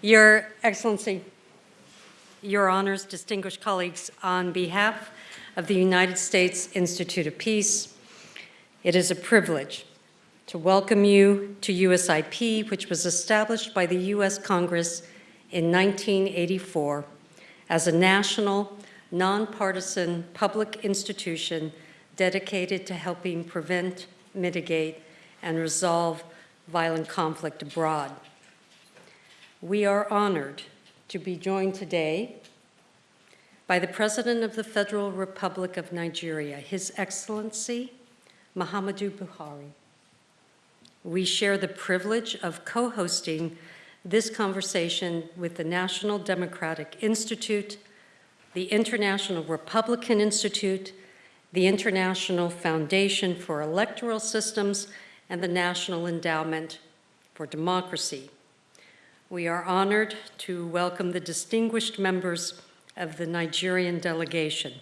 Your Excellency, Your Honors, distinguished colleagues, on behalf of the United States Institute of Peace, it is a privilege to welcome you to USIP, which was established by the U.S. Congress in 1984 as a national, nonpartisan public institution dedicated to helping prevent, mitigate, and resolve violent conflict abroad. We are honored to be joined today by the President of the Federal Republic of Nigeria, His Excellency Muhammadu Buhari. We share the privilege of co-hosting this conversation with the National Democratic Institute, the International Republican Institute, the International Foundation for Electoral Systems, and the National Endowment for Democracy. We are honored to welcome the distinguished members of the Nigerian delegation,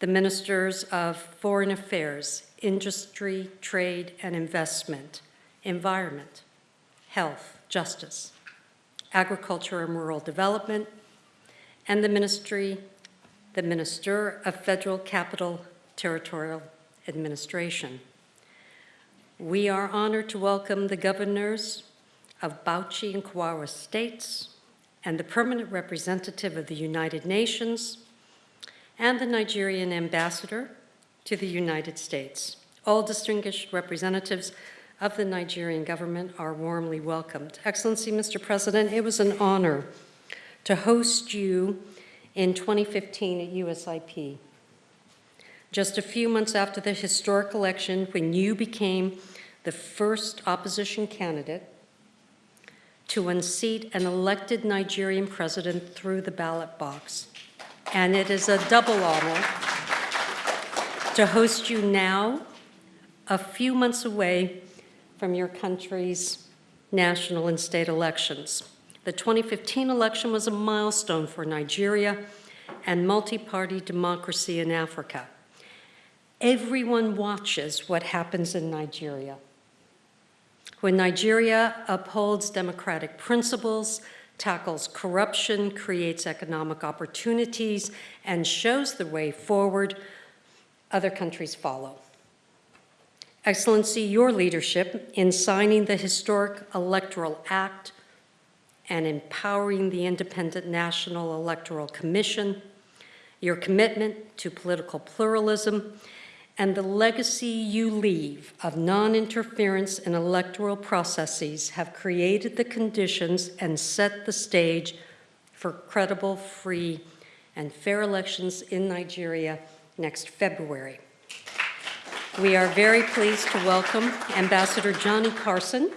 the Ministers of Foreign Affairs, Industry, Trade and Investment, Environment, Health, Justice, Agriculture and Rural Development, and the Ministry, the Minister of Federal Capital Territorial Administration. We are honored to welcome the governors of Bauchi and Kawawa states and the permanent representative of the United Nations and the Nigerian ambassador to the United States. All distinguished representatives of the Nigerian government are warmly welcomed. Excellency, Mr. President, it was an honor to host you in 2015 at USIP just a few months after the historic election when you became the first opposition candidate to unseat an elected Nigerian president through the ballot box. And it is a double honor to host you now, a few months away from your country's national and state elections. The 2015 election was a milestone for Nigeria and multi-party democracy in Africa. Everyone watches what happens in Nigeria. When Nigeria upholds democratic principles, tackles corruption, creates economic opportunities, and shows the way forward, other countries follow. Excellency, your leadership in signing the historic Electoral Act and empowering the Independent National Electoral Commission, your commitment to political pluralism, and the legacy you leave of non-interference in electoral processes have created the conditions and set the stage for credible, free, and fair elections in Nigeria next February. We are very pleased to welcome Ambassador Johnny Carson,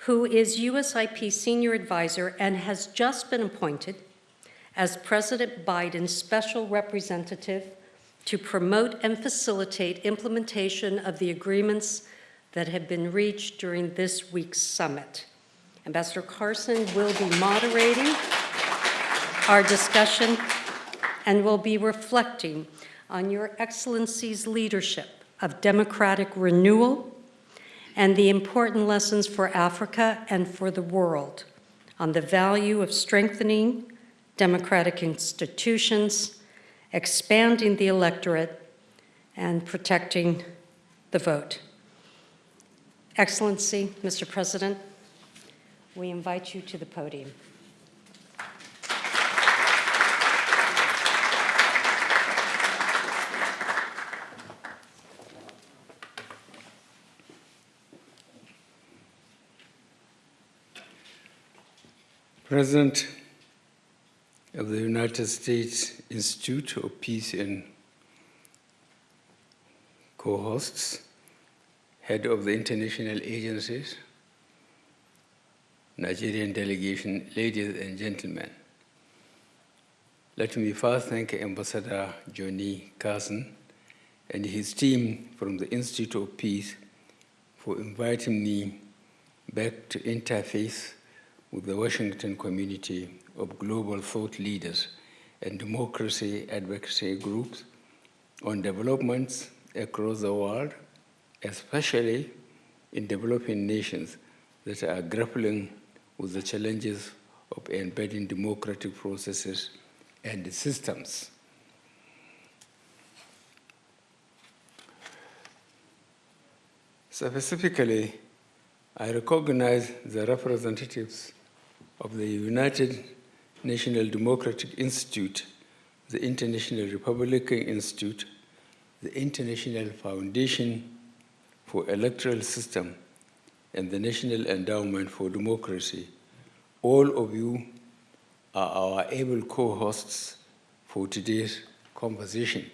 who is USIP Senior Advisor and has just been appointed as President Biden's Special Representative to promote and facilitate implementation of the agreements that have been reached during this week's summit. Ambassador Carson will be moderating our discussion and will be reflecting on Your Excellency's leadership of democratic renewal and the important lessons for Africa and for the world on the value of strengthening democratic institutions expanding the electorate, and protecting the vote. Excellency, Mr. President, we invite you to the podium. President of the United States Institute of Peace and co-hosts, head of the international agencies, Nigerian delegation, ladies and gentlemen. Let me first thank Ambassador Johnny Carson and his team from the Institute of Peace for inviting me back to interface with the Washington community of global thought leaders and democracy advocacy groups on developments across the world, especially in developing nations that are grappling with the challenges of embedding democratic processes and systems. Specifically, I recognize the representatives of the United National Democratic Institute, the International Republican Institute, the International Foundation for Electoral System, and the National Endowment for Democracy. All of you are our able co-hosts for today's conversation.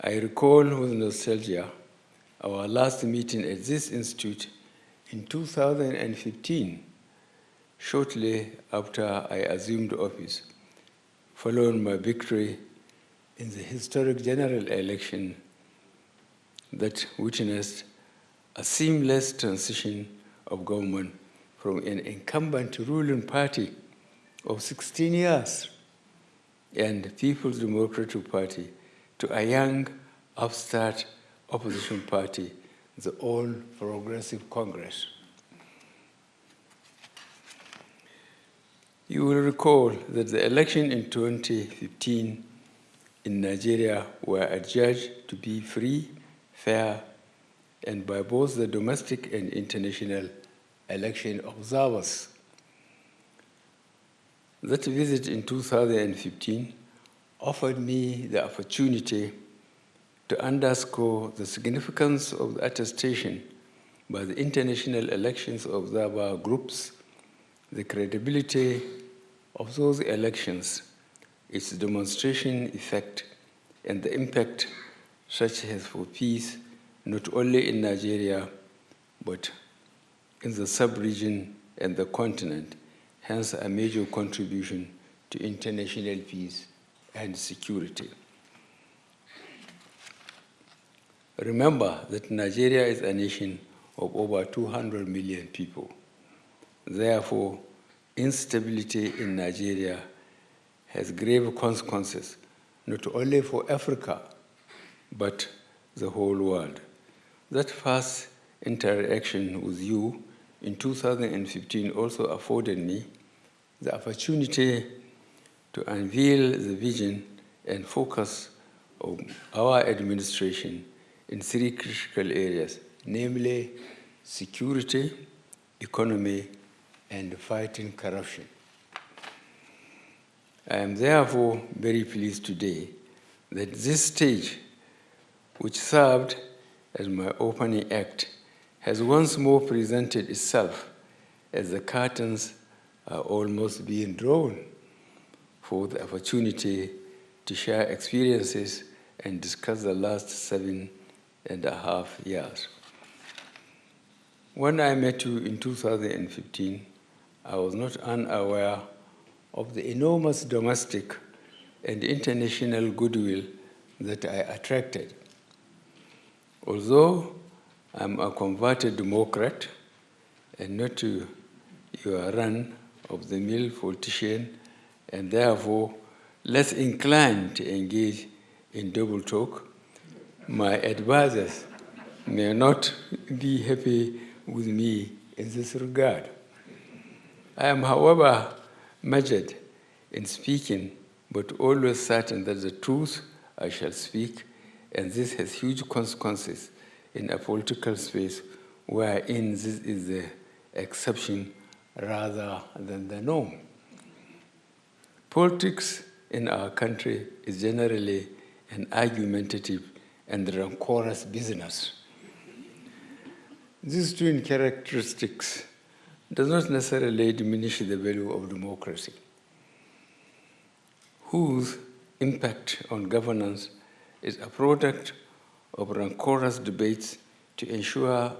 I recall with nostalgia our last meeting at this institute in 2015, shortly after I assumed office, following my victory in the historic general election that witnessed a seamless transition of government from an incumbent ruling party of 16 years and People's Democratic Party to a young, upstart opposition party, the All Progressive Congress. You will recall that the election in 2015 in Nigeria were adjudged to be free, fair, and by both the domestic and international election observers. That visit in 2015 offered me the opportunity to underscore the significance of the attestation by the international elections observer groups, the credibility of those elections, its demonstration effect, and the impact such has for peace not only in Nigeria, but in the sub-region and the continent, hence a major contribution to international peace and security. Remember that Nigeria is a nation of over 200 million people. Therefore, instability in Nigeria has grave consequences, not only for Africa, but the whole world. That first interaction with you in 2015 also afforded me the opportunity to unveil the vision and focus of our administration in three critical areas, namely security, economy, and fighting corruption. I am therefore very pleased today that this stage, which served as my opening act, has once more presented itself as the curtains are almost being drawn for the opportunity to share experiences and discuss the last seven and a half years. When I met you in 2015, I was not unaware of the enormous domestic and international goodwill that I attracted. Although I'm a converted Democrat and not to your run of the mill politician, and therefore less inclined to engage in double talk, my advisors may not be happy with me in this regard. I am, however, measured in speaking, but always certain that the truth I shall speak, and this has huge consequences in a political space wherein this is the exception rather than the norm. Politics in our country is generally an argumentative and rancorous business. These twin characteristics does not necessarily diminish the value of democracy, whose impact on governance is a product of rancorous debates to ensure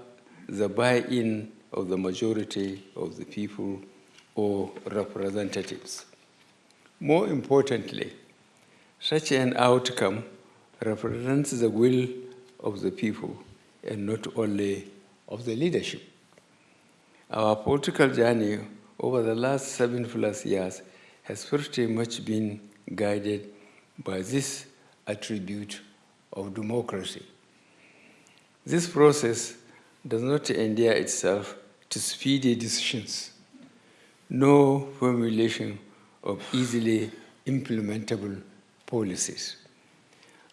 the buy-in of the majority of the people or representatives. More importantly, such an outcome represents the will of the people and not only of the leadership. Our political journey over the last seven plus years has pretty much been guided by this attribute of democracy. This process does not endear itself to speedy decisions, no formulation of easily implementable policies.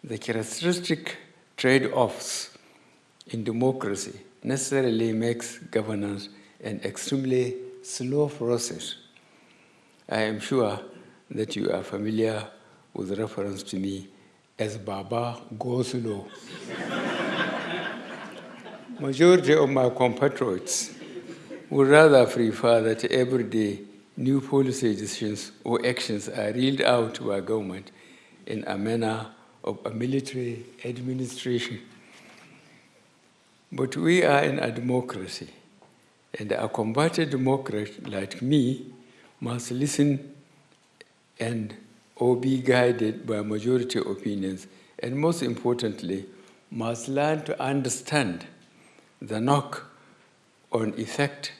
The characteristic trade-offs in democracy necessarily makes governance an extremely slow process. I am sure that you are familiar with reference to me as Baba Go Slow. Majority of my compatriots would rather prefer that every day new policy decisions or actions are reeled out by government in a manner of a military administration. But we are in a democracy, and a combated democrat like me must listen and or be guided by majority opinions, and most importantly, must learn to understand the knock on effect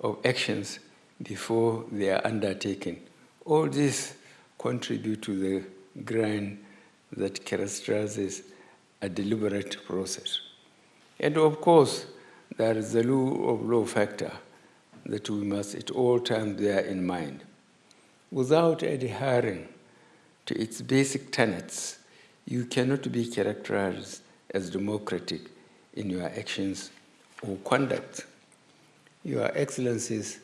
of actions before they are undertaken. All this contribute to the grind that characterizes a deliberate process. And of course, there is the law of law factor that we must at all times bear in mind. Without adhering to its basic tenets, you cannot be characterized as democratic in your actions or conduct. Your Excellencies,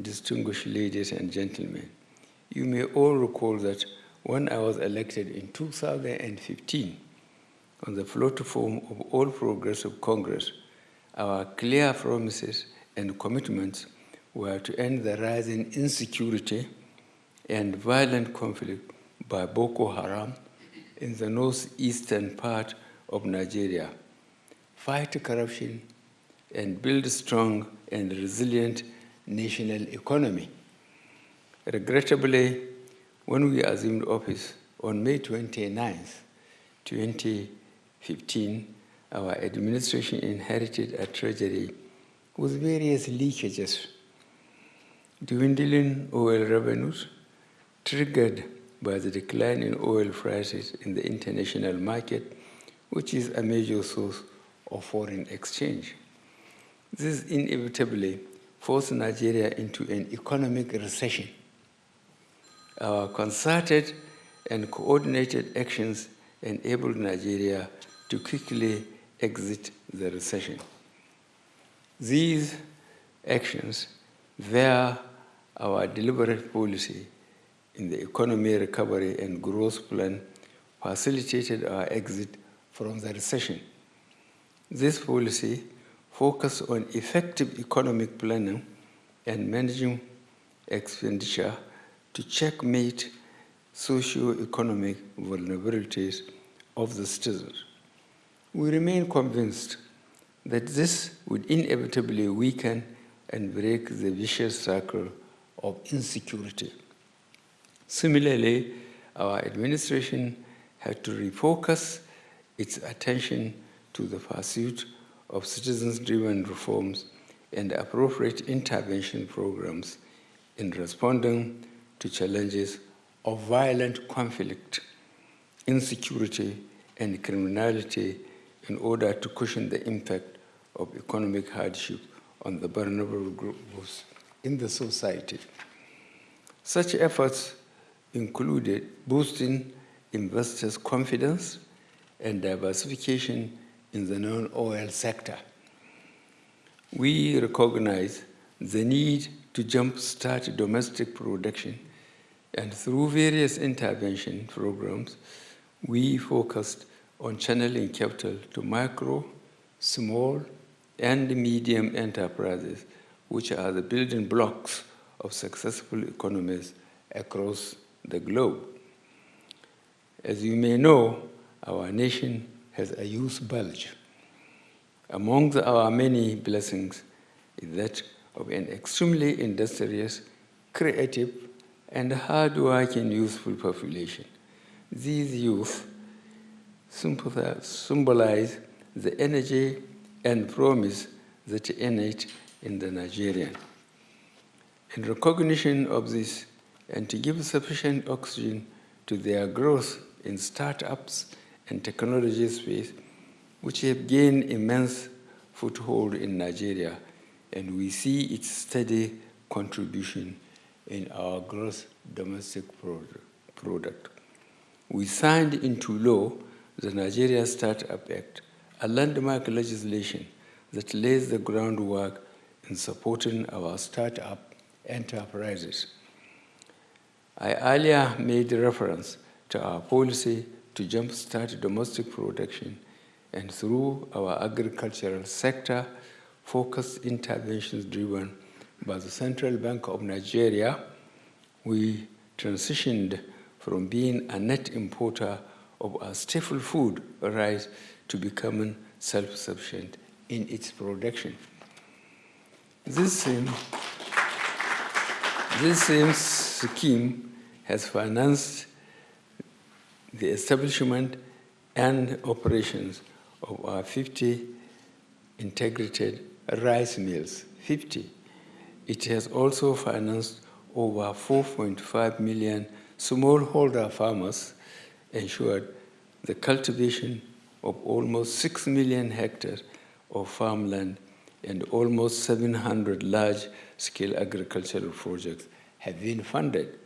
distinguished ladies and gentlemen, you may all recall that when I was elected in 2015 on the platform of All Progressive Congress, our clear promises and commitments were to end the rising insecurity and violent conflict by Boko Haram in the northeastern part of Nigeria, fight corruption, and build a strong and resilient national economy. Regrettably, when we assumed office on May 29, 2015, our administration inherited a treasury with various leakages, dwindling oil revenues, triggered by the decline in oil prices in the international market, which is a major source of foreign exchange. This inevitably forced Nigeria into an economic recession. Our concerted and coordinated actions enabled Nigeria to quickly exit the recession. These actions, via our deliberate policy in the economy recovery and growth plan, facilitated our exit from the recession. This policy focused on effective economic planning and managing expenditure to checkmate socio-economic vulnerabilities of the citizens. We remain convinced that this would inevitably weaken and break the vicious circle of insecurity. Similarly, our administration had to refocus its attention to the pursuit of citizens-driven reforms and appropriate intervention programs in responding to challenges of violent conflict, insecurity, and criminality in order to cushion the impact of economic hardship on the vulnerable groups in the society. Such efforts included boosting investors' confidence and diversification in the non-oil sector. We recognize the need to jumpstart domestic production and through various intervention programs, we focused on channeling capital to micro, small, and medium enterprises, which are the building blocks of successful economies across the globe. As you may know, our nation has a youth bulge. Among our many blessings is that of an extremely industrious, creative, and hard-working youthful population. These youth symbolize the energy and promise that innate in the Nigerian. In recognition of this, and to give sufficient oxygen to their growth in startups and technology space, which have gained immense foothold in Nigeria and we see its steady contribution in our gross domestic product. We signed into law the Nigeria Startup Act, a landmark legislation that lays the groundwork in supporting our startup enterprises. I earlier made reference to our policy to jumpstart domestic production and through our agricultural sector, focused interventions driven by the Central Bank of Nigeria, we transitioned from being a net importer of our staple food rice to becoming self-sufficient in its production. This same, this same scheme has financed the establishment and operations of our 50 integrated rice mills, 50. It has also financed over 4.5 million smallholder farmers, ensured the cultivation of almost 6 million hectares of farmland and almost 700 large-scale agricultural projects have been funded.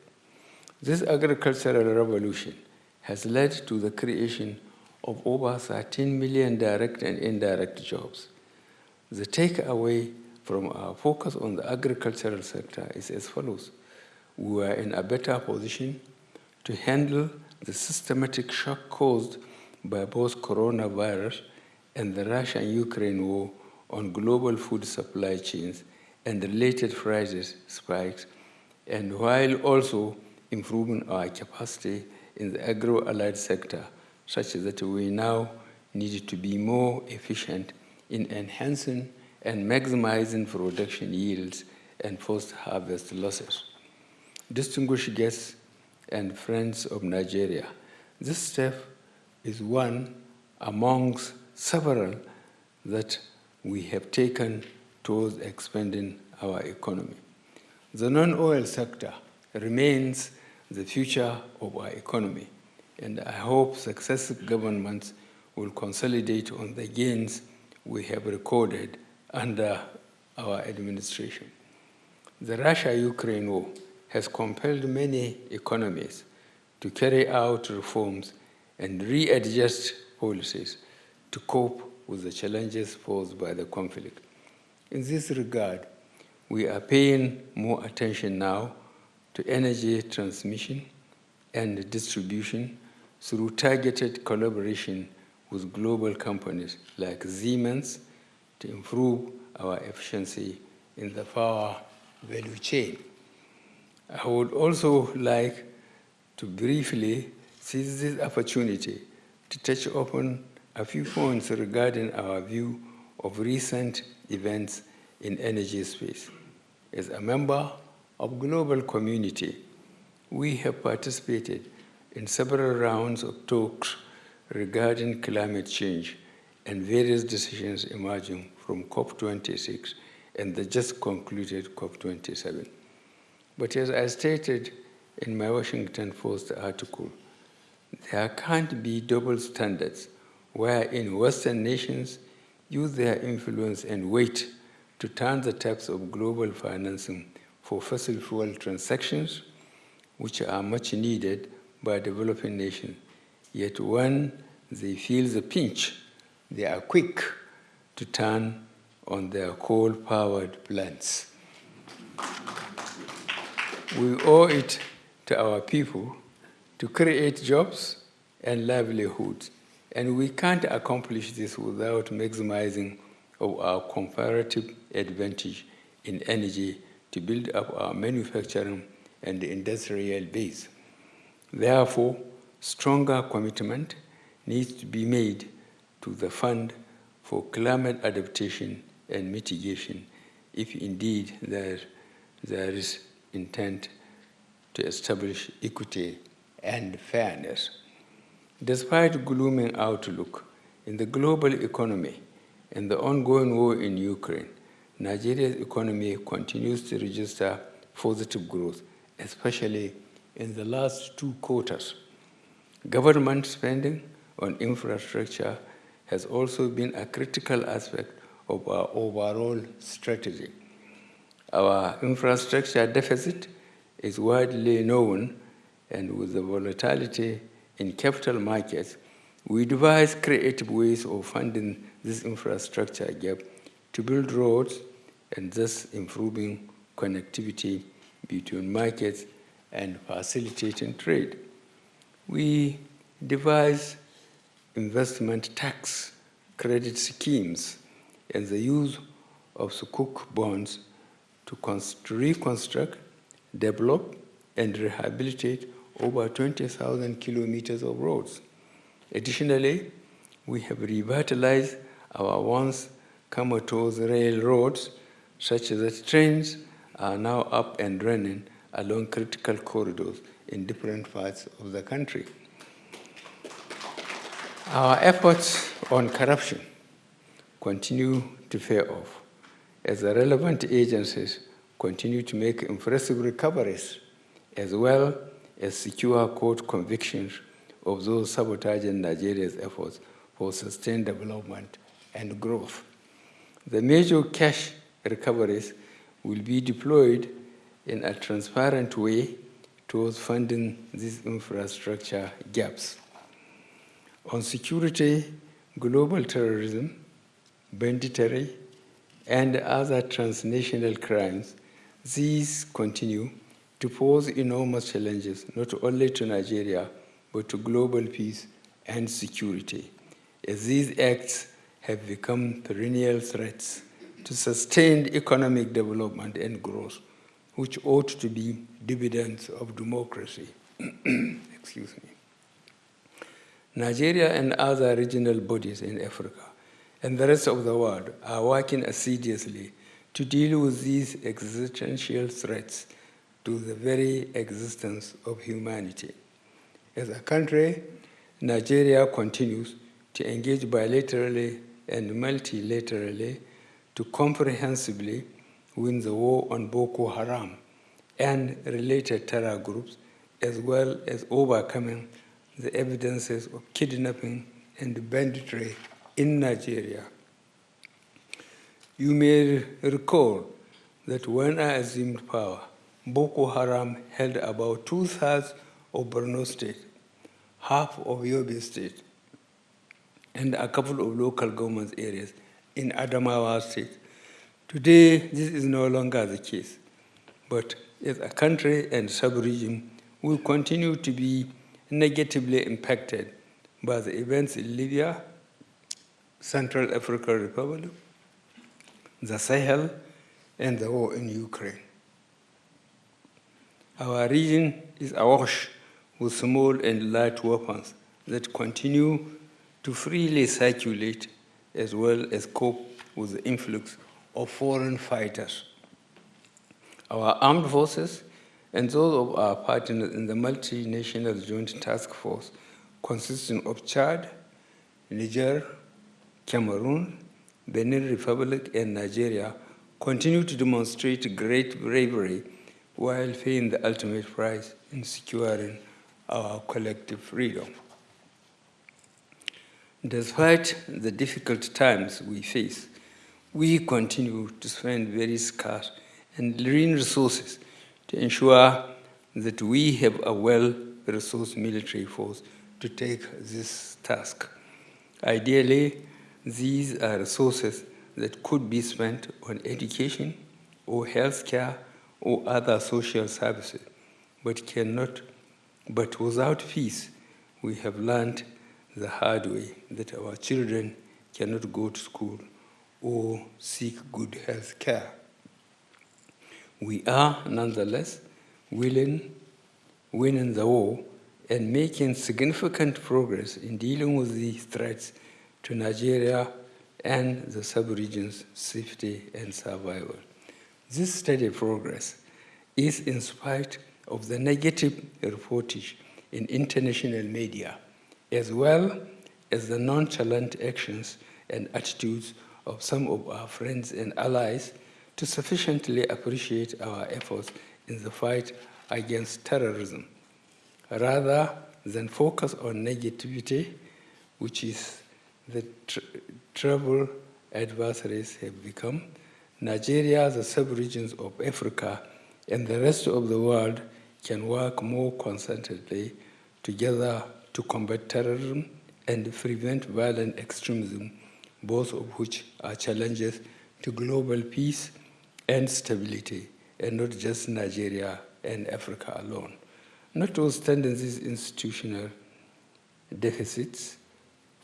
This agricultural revolution has led to the creation of over 13 million direct and indirect jobs. The takeaway from our focus on the agricultural sector is as follows. We are in a better position to handle the systematic shock caused by both coronavirus and the Russia-Ukraine war on global food supply chains and related prices spikes, and while also improving our capacity in the agro-allied sector, such that we now need to be more efficient in enhancing and maximizing production yields and post-harvest losses. Distinguished guests and friends of Nigeria, this step is one amongst several that we have taken towards expanding our economy. The non-oil sector remains the future of our economy, and I hope successive governments will consolidate on the gains we have recorded under our administration. The Russia-Ukraine war has compelled many economies to carry out reforms and readjust policies to cope with the challenges posed by the conflict. In this regard, we are paying more attention now to energy transmission and distribution through targeted collaboration with global companies like Siemens to improve our efficiency in the power value chain. I would also like to briefly seize this opportunity to touch upon a few points regarding our view of recent events in energy space. As a member of global community, we have participated in several rounds of talks regarding climate change and various decisions emerging from COP26 and the just concluded COP27. But as I stated in my Washington Post article, there can't be double standards wherein Western nations use their influence and weight to turn the taps of global financing for fossil fuel transactions, which are much needed by developing nations. Yet when they feel the pinch, they are quick to turn on their coal-powered plants. We owe it to our people to create jobs and livelihoods and we can't accomplish this without maximizing of our comparative advantage in energy to build up our manufacturing and industrial base. Therefore, stronger commitment needs to be made to the fund for climate adaptation and mitigation if indeed there, there is intent to establish equity and fairness. Despite gloomy outlook in the global economy and the ongoing war in Ukraine, Nigeria's economy continues to register positive growth, especially in the last two quarters. Government spending on infrastructure has also been a critical aspect of our overall strategy. Our infrastructure deficit is widely known, and with the volatility in capital markets, we devise creative ways of funding this infrastructure gap to build roads and thus improving connectivity between markets and facilitating trade. We devise investment tax credit schemes and the use of sukuk bonds to, reconstruct, develop, and rehabilitate over 20,000 kilometers of roads. Additionally, we have revitalized our once comatose railroads such that trains are now up and running along critical corridors in different parts of the country. Our efforts on corruption continue to pay off as the relevant agencies continue to make impressive recoveries as well as secure court convictions of those sabotaging Nigeria's efforts for sustained development and growth. The major cash recoveries will be deployed in a transparent way towards funding these infrastructure gaps. On security, global terrorism, banditry, and other transnational crimes, these continue to pose enormous challenges not only to Nigeria, but to global peace and security, as these acts have become perennial threats to sustained economic development and growth, which ought to be dividends of democracy. Excuse me. Nigeria and other regional bodies in Africa and the rest of the world are working assiduously to deal with these existential threats to the very existence of humanity. As a country, Nigeria continues to engage bilaterally and multilaterally to comprehensively win the war on Boko Haram and related terror groups, as well as overcoming the evidences of kidnapping and banditry in Nigeria. You may recall that when I assumed power, Boko Haram held about two-thirds of Borno State, half of Yobe State, and a couple of local government areas in Adamawa State. Today, this is no longer the case, but as a country and sub-region, we continue to be negatively impacted by the events in Libya, Central African Republic, the Sahel, and the war in Ukraine. Our region is awash with small and light weapons that continue to freely circulate as well as cope with the influx of foreign fighters. Our armed forces and those of our partners in the multinational joint task force consisting of Chad, Niger, Cameroon, Benin Republic, and Nigeria continue to demonstrate great bravery while paying the ultimate price in securing our collective freedom. Despite the difficult times we face, we continue to spend very scarce and lean resources to ensure that we have a well-resourced military force to take this task. Ideally, these are resources that could be spent on education or healthcare or other social services, but cannot, but without peace, we have learned the hard way that our children cannot go to school or seek good health care. We are nonetheless willing, winning the war and making significant progress in dealing with these threats to Nigeria and the sub-region's safety and survival. This steady progress is in spite of the negative reportage in international media, as well as the nonchalant actions and attitudes of some of our friends and allies to sufficiently appreciate our efforts in the fight against terrorism, rather than focus on negativity, which is the tr trouble adversaries have become, Nigeria, the sub-regions of Africa, and the rest of the world can work more concertedly together to combat terrorism and prevent violent extremism, both of which are challenges to global peace and stability, and not just Nigeria and Africa alone. Notwithstanding these institutional deficits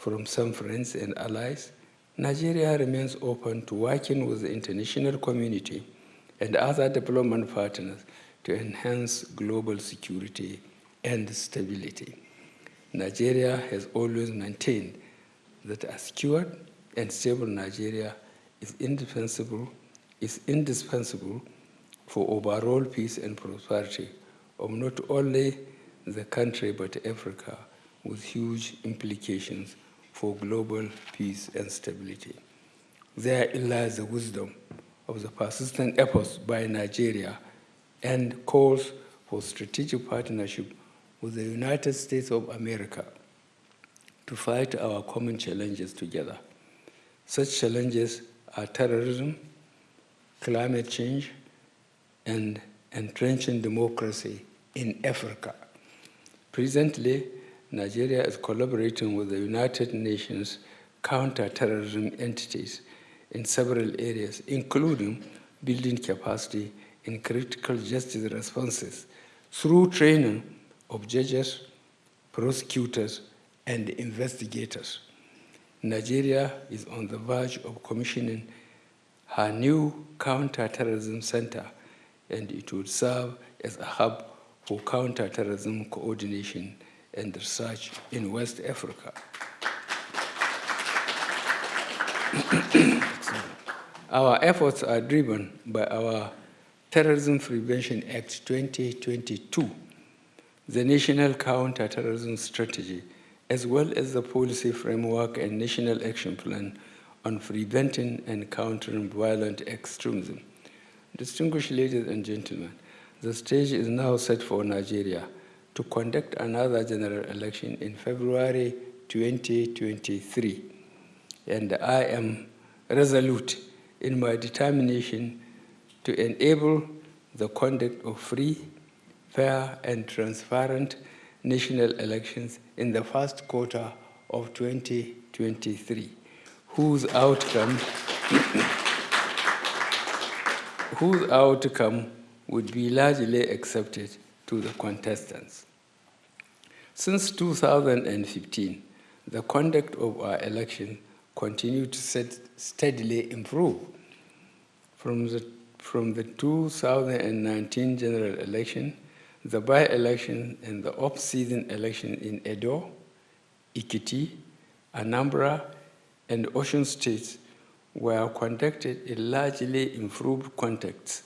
from some friends and allies, Nigeria remains open to working with the international community and other development partners to enhance global security and stability. Nigeria has always maintained that a secure and stable Nigeria is indispensable, is indispensable for overall peace and prosperity of not only the country but Africa with huge implications for global peace and stability. Therein lies the wisdom of the persistent efforts by Nigeria and calls for strategic partnership with the United States of America to fight our common challenges together. Such challenges are terrorism, climate change, and entrenching democracy in Africa. Presently, Nigeria is collaborating with the United Nations counter-terrorism entities in several areas, including building capacity in critical justice responses through training of judges, prosecutors, and investigators. Nigeria is on the verge of commissioning her new counter-terrorism center, and it would serve as a hub for counter-terrorism coordination and research in West Africa. our efforts are driven by our Terrorism Prevention Act 2022, the National Counter-Terrorism Strategy, as well as the policy framework and National Action Plan on preventing and countering violent extremism. Distinguished ladies and gentlemen, the stage is now set for Nigeria to conduct another general election in February 2023. And I am resolute in my determination to enable the conduct of free, fair, and transparent national elections in the first quarter of 2023, whose outcome, whose outcome would be largely accepted to the contestants. Since 2015, the conduct of our election continued to steadily improve. From the, from the 2019 general election, the by-election and the off-season election in Edo, Ekiti, Anambra, and Osun states were conducted in largely improved contexts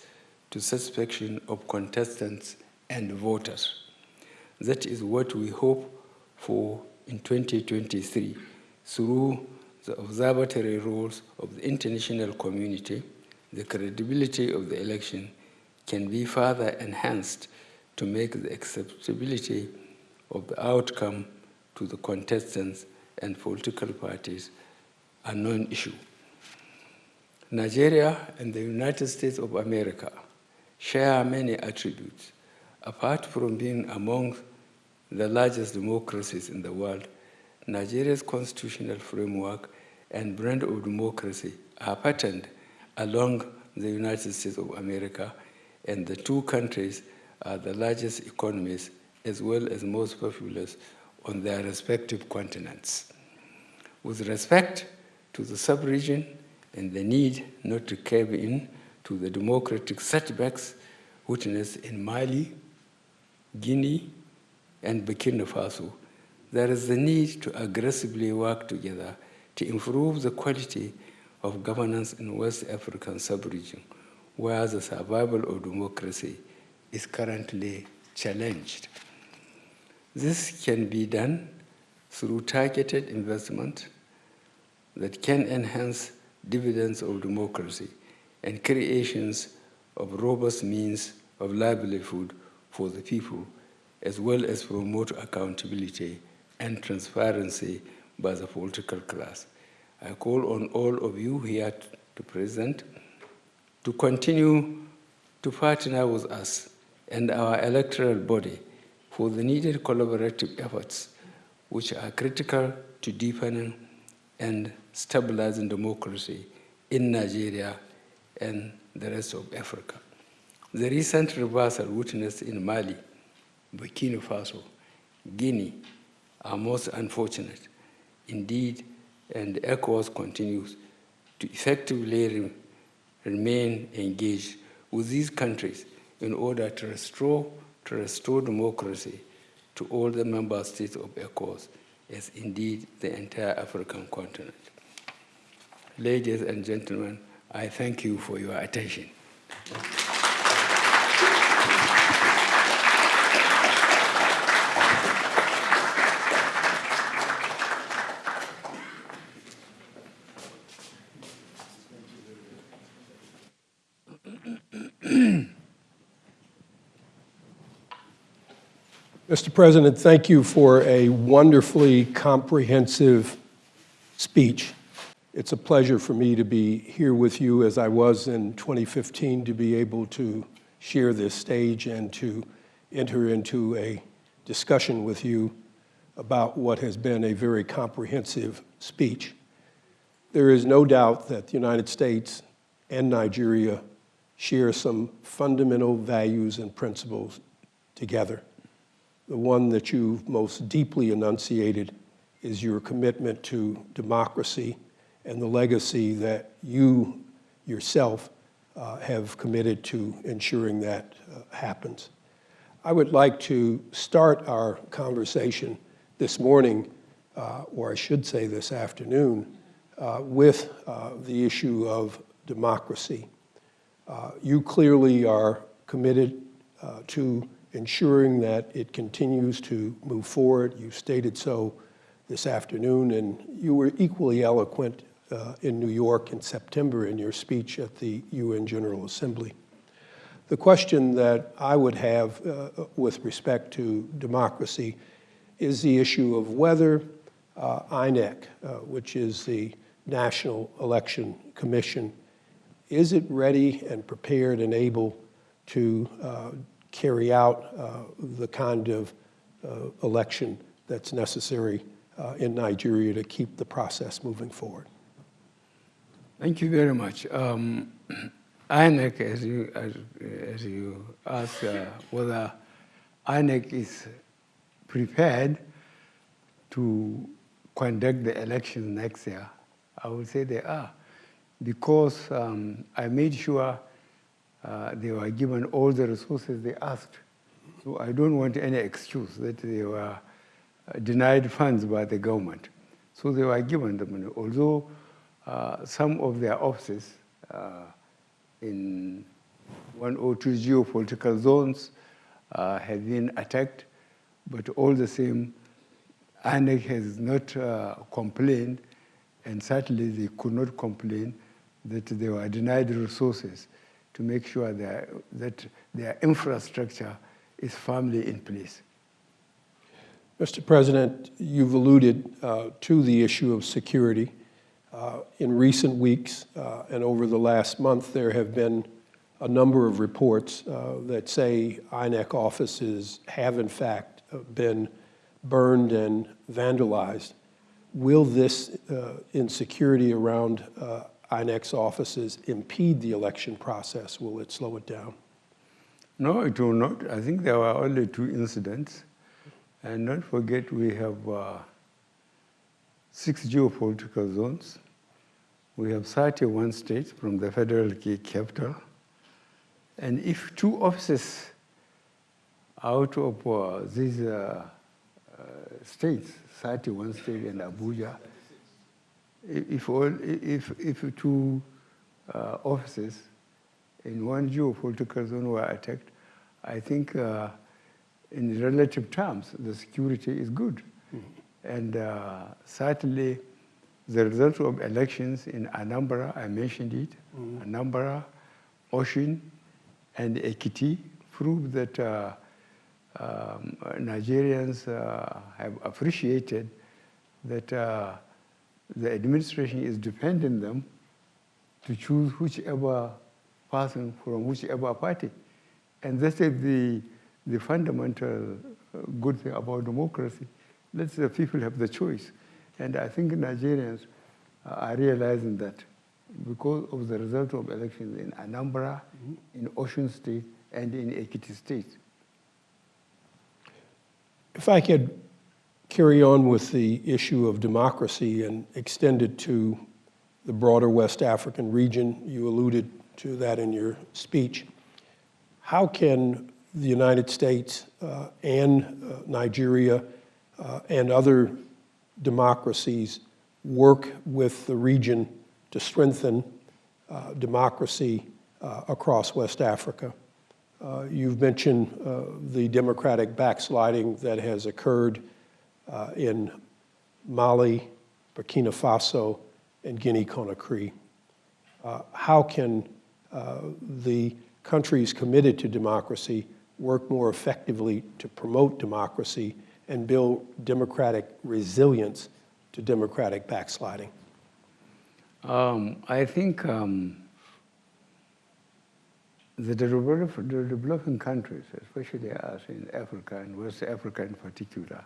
to satisfaction of contestants and voters. That is what we hope for in 2023 through the observatory rules of the international community, the credibility of the election can be further enhanced to make the acceptability of the outcome to the contestants and political parties a non-issue. Nigeria and the United States of America share many attributes Apart from being among the largest democracies in the world, Nigeria's constitutional framework and brand of democracy are patterned along the United States of America, and the two countries are the largest economies as well as most populous on their respective continents. With respect to the sub-region and the need not to cave in to the democratic setbacks witnessed in Mali, Guinea, and Burkina Faso, there is the need to aggressively work together to improve the quality of governance in West African sub-region, where the survival of democracy is currently challenged. This can be done through targeted investment that can enhance dividends of democracy and creations of robust means of livelihood for the people, as well as promote accountability and transparency by the political class. I call on all of you here to present to continue to partner with us and our electoral body for the needed collaborative efforts which are critical to deepening and stabilizing democracy in Nigeria and the rest of Africa. The recent reversal witnessed in Mali, Burkina Faso, Guinea are most unfortunate. Indeed, and ECOWAS continues to effectively re remain engaged with these countries in order to restore, to restore democracy to all the member states of ECOWAS, as indeed the entire African continent. Ladies and gentlemen, I thank you for your attention. Mr. President, thank you for a wonderfully comprehensive speech. It's a pleasure for me to be here with you as I was in 2015 to be able to share this stage and to enter into a discussion with you about what has been a very comprehensive speech. There is no doubt that the United States and Nigeria share some fundamental values and principles together. The one that you've most deeply enunciated is your commitment to democracy and the legacy that you yourself uh, have committed to ensuring that uh, happens. I would like to start our conversation this morning, uh, or I should say this afternoon, uh, with uh, the issue of democracy. Uh, you clearly are committed to ensuring that it continues to move forward. You stated so this afternoon, and you were equally eloquent uh, in New York in September in your speech at the UN General Assembly. The question that I would have uh, with respect to democracy is the issue of whether uh, INEC, uh, which is the National Election Commission, is it ready and prepared and able to uh, carry out uh, the kind of uh, election that's necessary uh, in Nigeria to keep the process moving forward. Thank you very much. Um, INEC, as you, as, as you asked, uh, whether INEC is prepared to conduct the election next year, I would say they are, because um, I made sure uh, they were given all the resources they asked. So I don't want any excuse that they were uh, denied funds by the government. So they were given the money, although uh, some of their offices uh, in one or two geopolitical zones uh, have been attacked, but all the same, INEC has not uh, complained, and certainly they could not complain that they were denied resources to make sure that, that their infrastructure is firmly in place. Mr. President, you've alluded uh, to the issue of security. Uh, in recent weeks uh, and over the last month, there have been a number of reports uh, that say INEC offices have in fact uh, been burned and vandalized. Will this uh, insecurity around INEC offices impede the election process? Will it slow it down? No, it will not. I think there were only two incidents. And don't forget, we have uh, six geopolitical zones. We have 31 states from the federal capital. And if two offices out of uh, these uh, uh states, 31 states and Abuja, if, all, if, if two uh, offices in one geopolitical zone were attacked, I think uh, in relative terms, the security is good. Mm -hmm. And uh, certainly, the result of elections in Anambra, I mentioned it, mm -hmm. Anambra, Osun, and Ekiti prove that uh, um, Nigerians uh, have appreciated that uh, the administration is depending them to choose whichever person from whichever party. And that is the, the fundamental uh, good thing about democracy. Let the people have the choice. And I think Nigerians uh, are realizing that because of the result of elections in Anambra, in Osun State, and in Ekiti State. If I could carry on with the issue of democracy and extend it to the broader West African region, you alluded to that in your speech. How can the United States uh, and uh, Nigeria uh, and other democracies work with the region to strengthen uh, democracy uh, across West Africa? Uh, You've mentioned the democratic backsliding that has occurred uh, in Mali, Burkina Faso, and Guinea-Conakry. Uh, How can uh, the countries committed to democracy work more effectively to promote democracy and build democratic resilience to democratic backsliding? Um, I think um, the, the developing countries, especially us in Africa and West Africa in particular,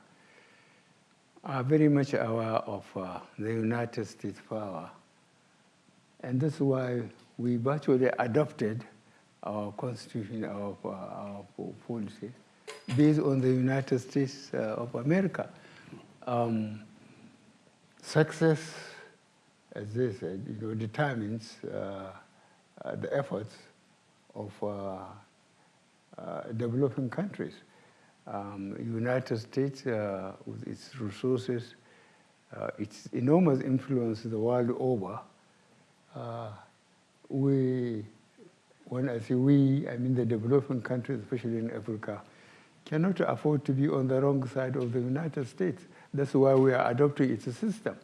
are very much aware of uh, the United States power. And that's why we virtually adopted our constitution, our, uh, our policy, based on the United States uh, of America. Um, success, as they said, you know, determines uh, uh, the efforts of uh, developing countries. Um, United States, uh, with its resources, uh, its enormous influence the world over, uh, we, when I say we, I mean the developing countries, especially in Africa, cannot afford to be on the wrong side of the United States. That's why we are adopting its system.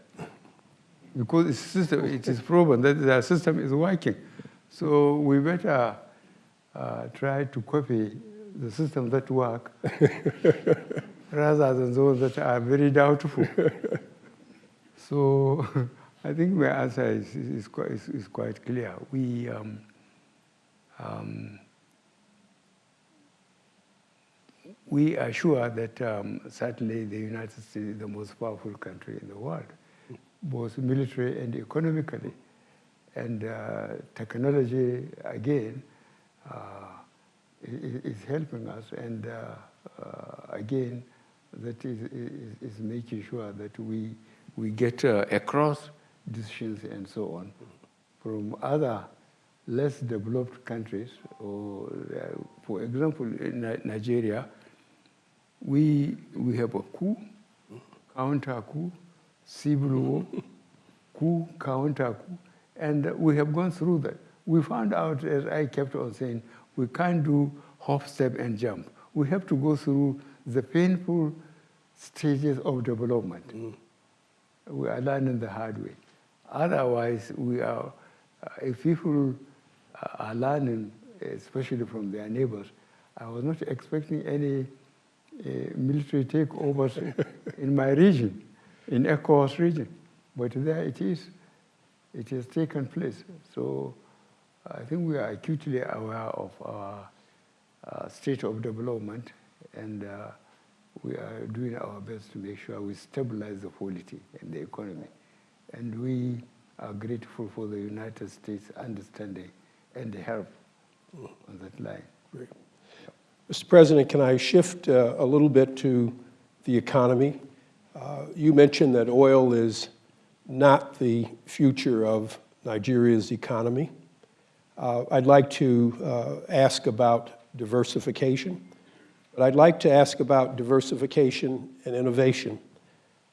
Because its system, it is proven that the system is working. So we better uh, try to copy the systems that work rather than those that are very doubtful. so I think my answer is, is, quite, is, is quite clear. We, um, um, we are sure that um, certainly the United States is the most powerful country in the world, both military and economically. And uh, technology, again, uh, is, helping us. And uh, uh, again, that is, is, is, making sure that we, we get uh, across decisions and so on from other less developed countries. Or, uh, for example, in Nigeria, we, we have a coup, counter coup, civil war, coup, counter coup, and we have gone through that. We found out, as I kept on saying, we can't do hop, step, and jump. We have to go through the painful stages of development. Mm. We are learning the hard way. Otherwise, we are, uh, if people are learning, especially from their neighbors, I was not expecting any uh, military takeovers in my region, in ECOWAS region. But there it is. It has taken place. So I think we are acutely aware of our uh, state of development and uh, we are doing our best to make sure we stabilize the polity and the economy. And we are grateful for the United States understanding and the help on that line. Great. Mr. President, can I shift uh, a little bit to the economy? Uh, you mentioned that oil is not the future of Nigeria's economy. Uh, I'd like to uh, ask about diversification, but I'd like to ask about diversification and innovation.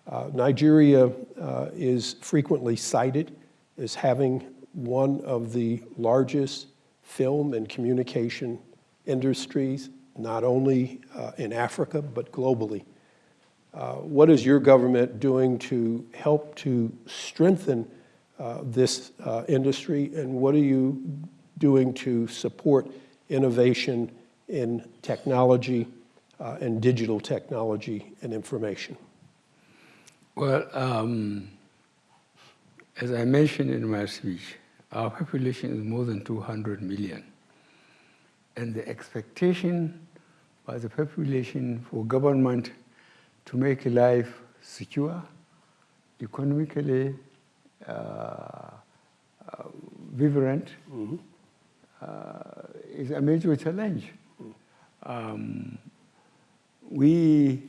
Uh, Nigeria uh, is frequently cited as having one of the largest film and communication industries, not only uh, in Africa, but globally. Uh, what is your government doing to help to strengthen this industry, and what are you doing to support innovation in technology uh, and digital technology and information? Well, um, As I mentioned in my speech, our population is more than 200 million. And the expectation by the population for government to make life secure, economically uh, uh, vibrant, uh, is a major challenge. Um, we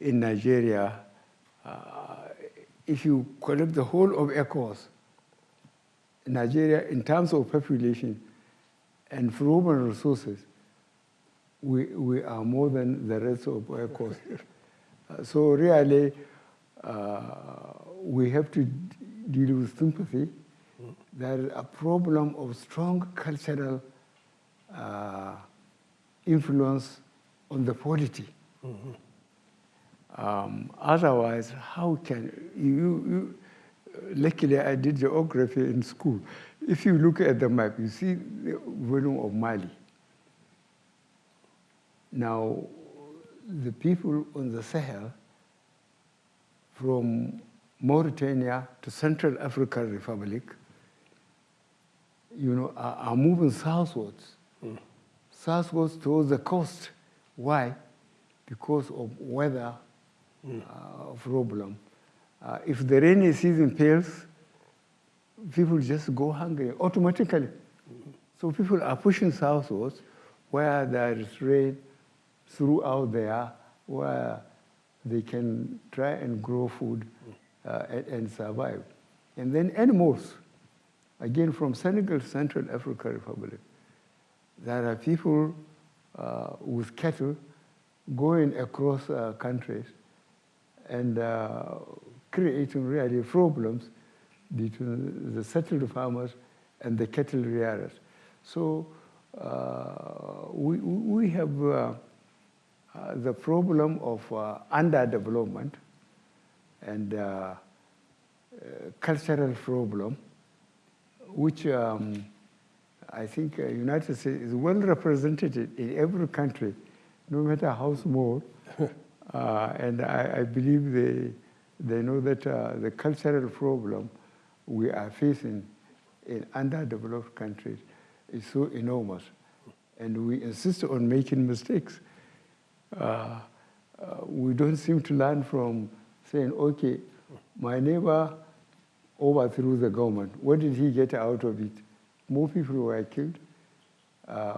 in Nigeria, uh, if you collect the whole of ECOWAS, Nigeria, in terms of population and human resources, we, we are more than the rest of ECOWAS. Uh, so really, uh, we have to deal with sympathy. There is a problem of strong cultural uh, influence on the polity. Um, otherwise, how can you, you, luckily I did geography in school. If you look at the map, you see the volume of Mali. Now, the people on the Sahel, from Mauritania to Central African Republic, you know, are, are moving southwards, southwards towards the coast. Why? Because of weather uh, problem. Uh, if the rainy season fails, people just go hungry automatically. So people are pushing southwards where there is rain throughout there, where they can try and grow food uh, and, and survive. And then animals, again from Senegal, Central African Republic, there are people uh, with cattle going across uh, countries and uh, creating really problems between the settled farmers and the cattle rearers. So uh, we, we have uh, uh, the problem of underdevelopment and cultural problem, which um, I think uh, United States is well represented in every country, no matter how small. Uh, and I, I, believe they, they know that uh, the cultural problem we are facing in underdeveloped countries is so enormous. And we insist on making mistakes. Uh, we don't seem to learn from saying, okay, my neighbor overthrew the government. What did he get out of it? More people were killed. Uh,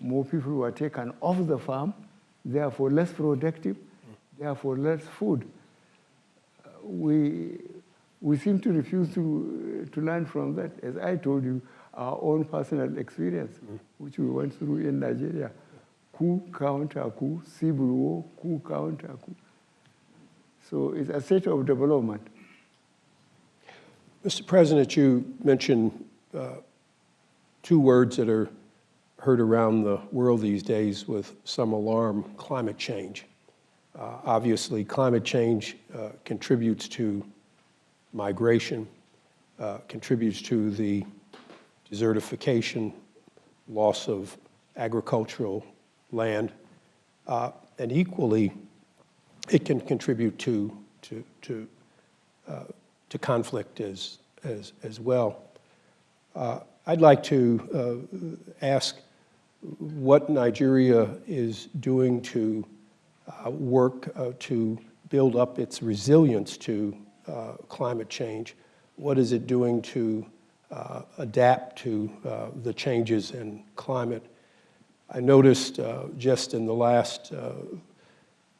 more people were taken off the farm therefore less productive, therefore less food. Uh, we, we seem to refuse to, to learn from that. As I told you, our own personal experience, mm. which we went through in Nigeria. Coup, counter coup, civil war, coup, counter coup. So it's a state of development. Mr. President, you mentioned uh, two words that are heard around the world these days with some alarm, climate change. Uh, obviously, climate change uh, contributes to migration, uh, contributes to the desertification, loss of agricultural land, uh, and equally, it can contribute to, to, to, uh, to conflict as, as, as well. Uh, I'd like to ask what Nigeria is doing to uh, work uh, to build up its resilience to uh, climate change. What is it doing to uh, adapt to uh, the changes in climate? I noticed uh, just in the last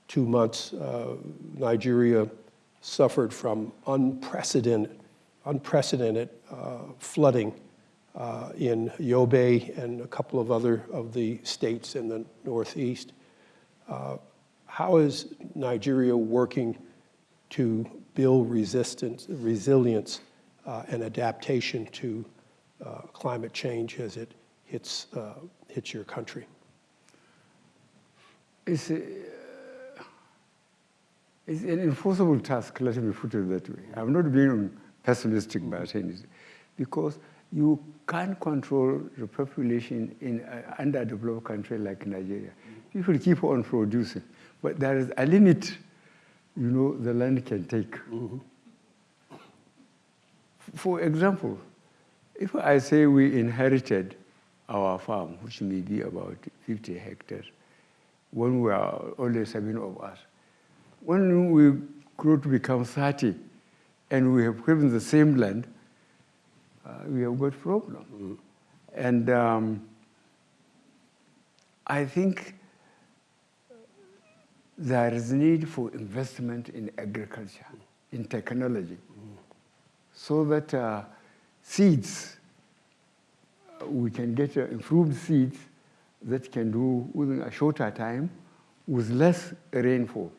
two months, Nigeria suffered from unprecedented, unprecedented flooding uh, in Yobe and a couple of other of the states in the Northeast. Uh, how is Nigeria working to build resistance, resilience uh, and adaptation to uh, climate change as it hits, uh, hits your country? It's, it's an enforceable task, let me put it that way. I'm not being pessimistic about anything, because you can't control the population in an underdeveloped country like Nigeria. People keep on producing, but there is a limit, you know, the land can take. Mm -hmm. for example, if I say we inherited our farm, which may be about 50 hectares, when we are only seven of us, when we grew to become 30 and we have given the same land, uh, we have got problem. And um, I think there is need for investment in agriculture, in technology, so that uh, seeds, uh, we can get uh, improved seeds that can do within a shorter time with less rainfall.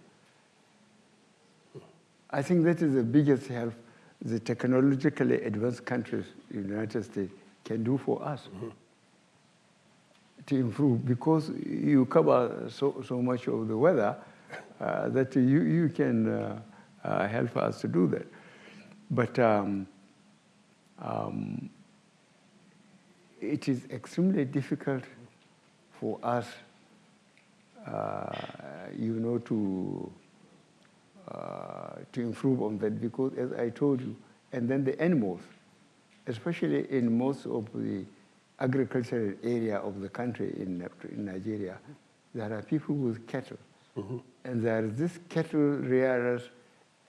I think that is the biggest help the technologically advanced countries in the United States can do for us to improve because you cover so, so much of the weather uh, that you, you can uh, uh, help us to do that. But um, um, it is extremely difficult for us, uh, you know, to Uh, to improve on that because, as I told you, and then the animals, especially in most of the agricultural area of the country in, in Nigeria, there are people with cattle. Mm-hmm. And there is this cattle rearers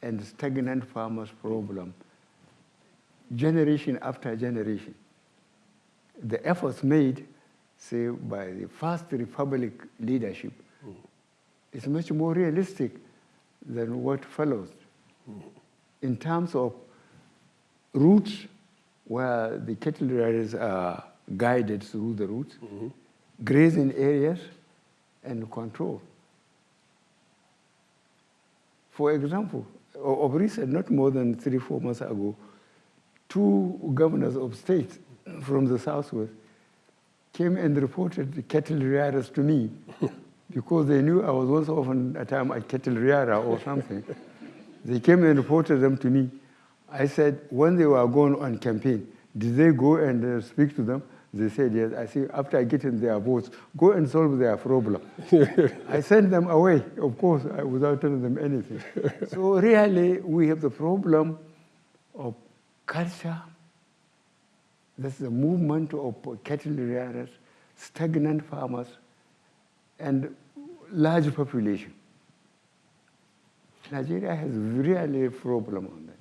and stagnant farmers problem, generation after generation. The efforts made, say, by the First Republic leadership mm. is much more realistic than what follows. In terms of routes, where the cattle riders are guided through the routes, grazing areas, and control. For example, of recent, not more than three, four months ago, two governors of states from the southwest came and reported the cattle rearers to me because they knew I was once upon a time a cattle rearer or something. they came and reported them to me. I said, when they were going on campaign, did they go and uh, speak to them? They said, yes. I said, after getting their votes, go and solve their problem. I sent them away, of course, without telling them anything. so really, we have the problem of culture, that's the movement of cattle rearers, stagnant farmers, and large population. Nigeria has really a problem on that.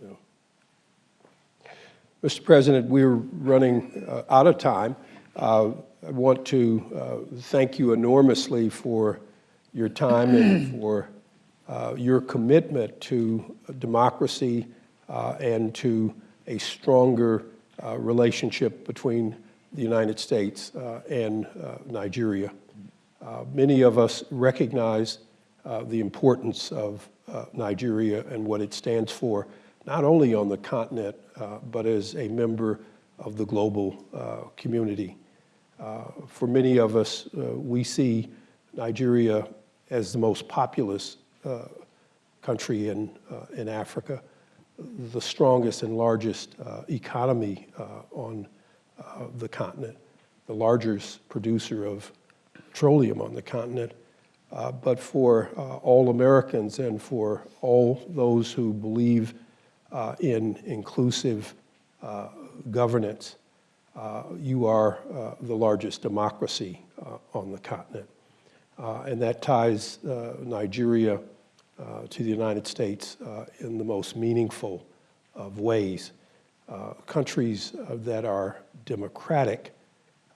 Mr. President, we're running uh, out of time. Uh, I want to uh, thank you enormously for your time and for uh, your commitment to democracy uh, and to a stronger uh, relationship between the United States uh, and uh, Nigeria. Uh, Many of us recognize uh, the importance of uh, Nigeria and what it stands for, not only on the continent, uh, but as a member of the global uh, community. For many of us, we see Nigeria as the most populous country in, in Africa, the strongest and largest economy on the continent, the largest producer of petroleum on the continent. Uh, But for uh, all Americans and for all those who believe uh, in inclusive uh, governance, uh, you are uh, the largest democracy on the continent. And that ties Nigeria to the United States in the most meaningful of ways. Countries that are democratic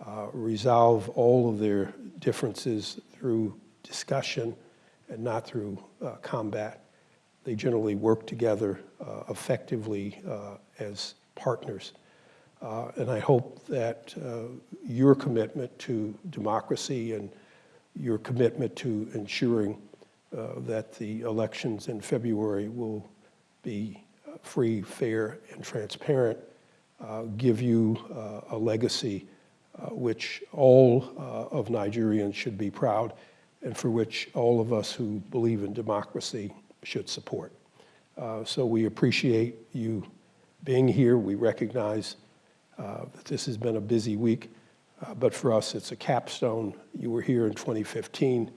uh, resolve all of their differences through discussion and not through uh, combat. They generally work together uh, effectively uh, as partners. Uh, And I hope that your commitment to democracy and your commitment to ensuring that the elections in February will be free, fair, and transparent give you a legacy which all uh, of Nigerians should be proud and for which all of us who believe in democracy should support. Uh, So we appreciate you being here. We recognize uh, that this has been a busy week, uh, but for us, it's a capstone. You were here in 2015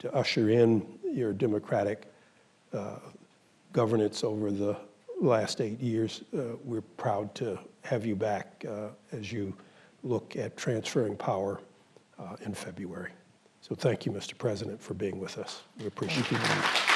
to usher in your democratic uh, governance over the last eight years. Uh, We're proud to have you back uh, as you look at transferring power uh, in February. So thank you, Mr. President, for being with us. We appreciate it.